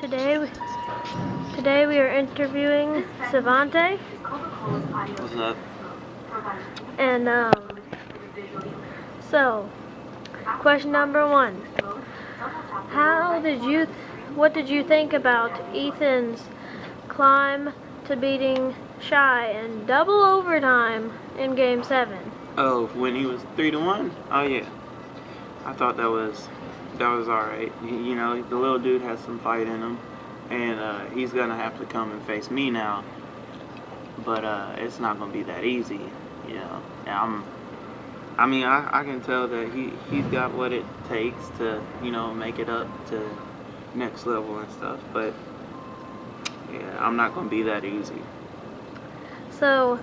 Today, we, today we are interviewing Savante, What's up? and um, so, question number one: How did you, what did you think about Ethan's climb to beating Shy in double overtime in Game Seven? Oh, when he was three to one? Oh yeah. I thought that was that was all right. You know, the little dude has some fight in him, and uh, he's gonna have to come and face me now. But uh, it's not gonna be that easy. You know, and I'm. I mean, I, I can tell that he he's got what it takes to you know make it up to next level and stuff. But yeah, I'm not gonna be that easy. So,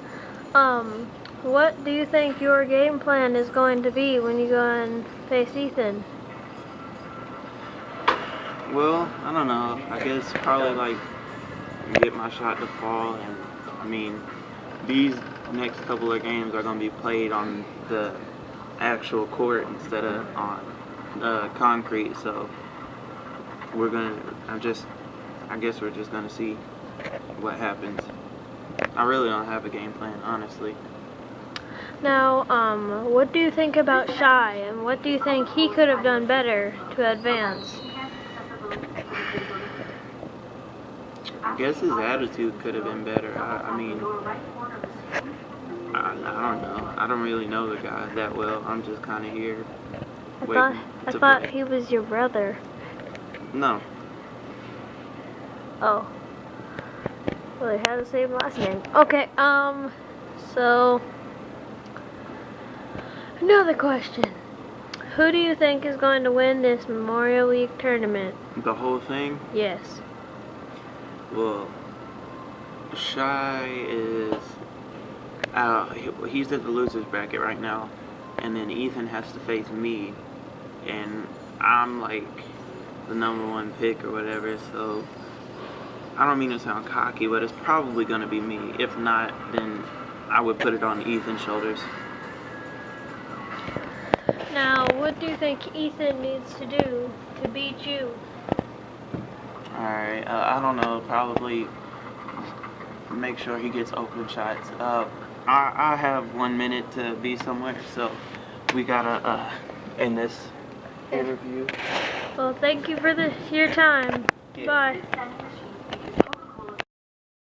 um, what do you think your game plan is going to be when you go and face Ethan? Well, I don't know. I guess probably like get my shot to fall, and I mean, these next couple of games are gonna be played on the actual court instead of on concrete. So we're gonna. I'm just. I guess we're just gonna see what happens. I really don't have a game plan, honestly. Now, um, what do you think about Shy, and what do you think he could have done better to advance? I guess his attitude could have been better. I, I mean, I, I don't know. I don't really know the guy that well. I'm just kind of here. I thought I thought play. he was your brother. No. Oh. Well, they have the same last name. Okay, um, so another question. Who do you think is going to win this Memorial Week tournament? The whole thing? Yes. Well, Shy is he- he's at the losers bracket right now, and then Ethan has to face me, and I'm like the number one pick or whatever. So I don't mean to sound cocky, but it's probably gonna be me. If not, then I would put it on Ethan's shoulders. Now, what do you think Ethan needs to do to beat you? All right, uh, I don't know. Probably make sure he gets open shots. Uh, I I have one minute to be somewhere, so we gotta uh, end this interview. Well, thank you for the your time. Yeah. Bye.